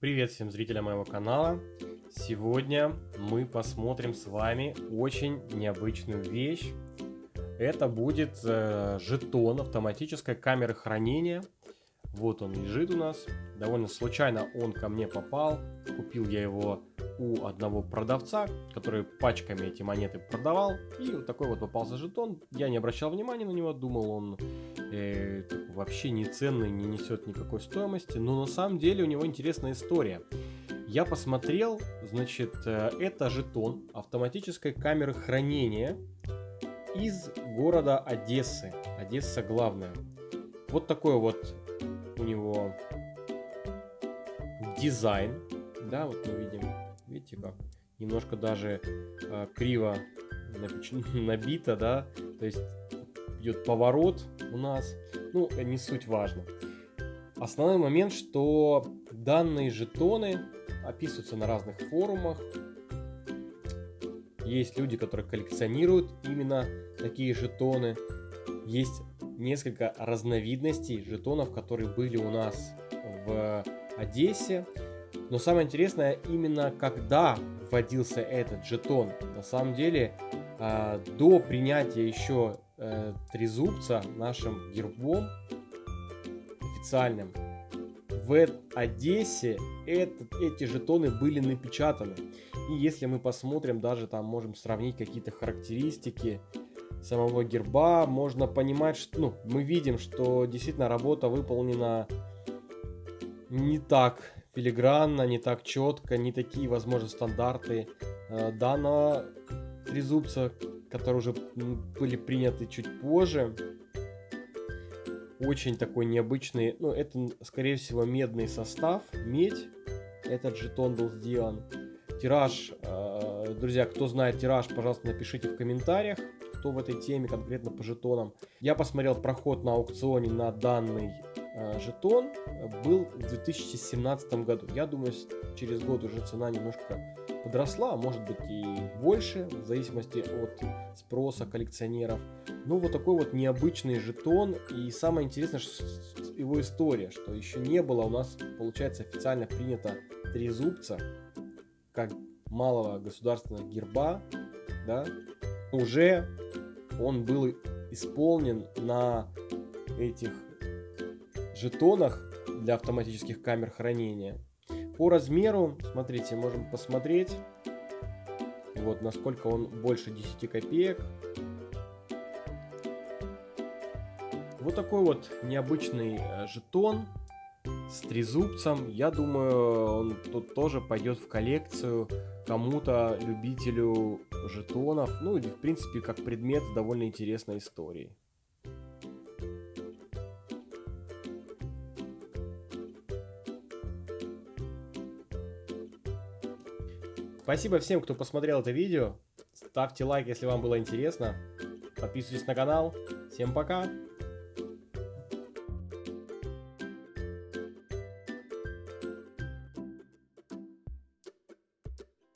Привет всем зрителям моего канала. Сегодня мы посмотрим с вами очень необычную вещь. Это будет э, жетон автоматической камеры хранения. Вот он лежит у нас. Довольно случайно он ко мне попал. Купил я его у одного продавца, который пачками эти монеты продавал. И вот такой вот попался жетон. Я не обращал внимания на него, думал он э, вообще не ценный, не несет никакой стоимости. Но на самом деле у него интересная история. Я посмотрел, значит, э, это жетон автоматической камеры хранения из города Одессы. Одесса главная. Вот такой вот у него дизайн. Да, вот мы видим Видите как? Немножко даже э, криво набито, да? То есть идет поворот у нас. Ну, не суть важно. Основной момент, что данные жетоны описываются на разных форумах. Есть люди, которые коллекционируют именно такие жетоны. Есть несколько разновидностей жетонов, которые были у нас в Одессе. Но самое интересное, именно когда вводился этот жетон, на самом деле, э, до принятия еще э, трезубца нашим гербом официальным, в Одессе этот, эти жетоны были напечатаны. И если мы посмотрим, даже там можем сравнить какие-то характеристики самого герба, можно понимать, что ну, мы видим, что действительно работа выполнена не так филигранно, не так четко, не такие, возможно, стандарты э, данного трезубца, которые уже были приняты чуть позже. Очень такой необычный, ну это, скорее всего, медный состав, медь. Этот жетон был сделан. Тираж, э, друзья, кто знает тираж, пожалуйста, напишите в комментариях, кто в этой теме конкретно по жетонам. Я посмотрел проход на аукционе на данный жетон был в 2017 году. Я думаю, через год уже цена немножко подросла, а может быть и больше, в зависимости от спроса коллекционеров. Ну, вот такой вот необычный жетон. И самое интересное, что его история, что еще не было у нас, получается, официально принято три зубца, как малого государственного герба, да, уже он был исполнен на этих жетонах для автоматических камер хранения. По размеру, смотрите, можем посмотреть, вот насколько он больше 10 копеек. Вот такой вот необычный э, жетон с трезубцем. Я думаю, он тут тоже пойдет в коллекцию кому-то, любителю жетонов. Ну или в принципе как предмет с довольно интересной историей. Спасибо всем, кто посмотрел это видео. Ставьте лайк, если вам было интересно. Подписывайтесь на канал. Всем пока!